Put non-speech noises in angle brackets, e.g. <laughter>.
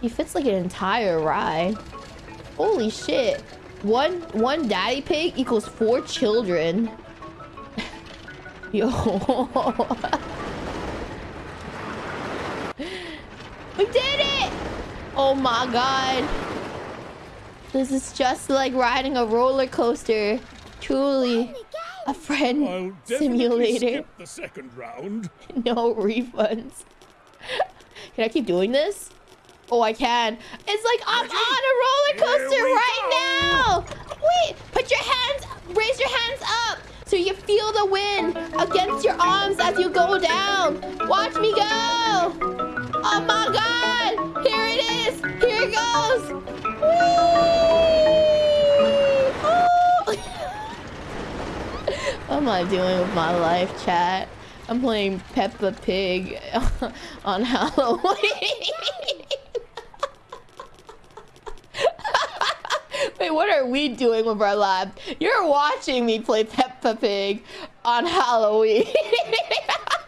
He fits like an entire ride. Holy shit. One one daddy pig equals four children. <laughs> Yo. <laughs> we did it! Oh my god. This is just like riding a roller coaster. Truly a friend simulator. the second round. <laughs> no refunds. Can I keep doing this? Oh, I can. It's like I'm on a roller coaster right now. Wait, put your hands, raise your hands up so you feel the wind against your arms as you go down. Watch me go. Oh my God. Here it is. Here it goes. Whee! <laughs> what am I doing with my life, chat? I'm playing Peppa Pig <laughs> on Halloween. <laughs> Wait, what are we doing with our lab? You're watching me play Peppa Pig on Halloween. <laughs>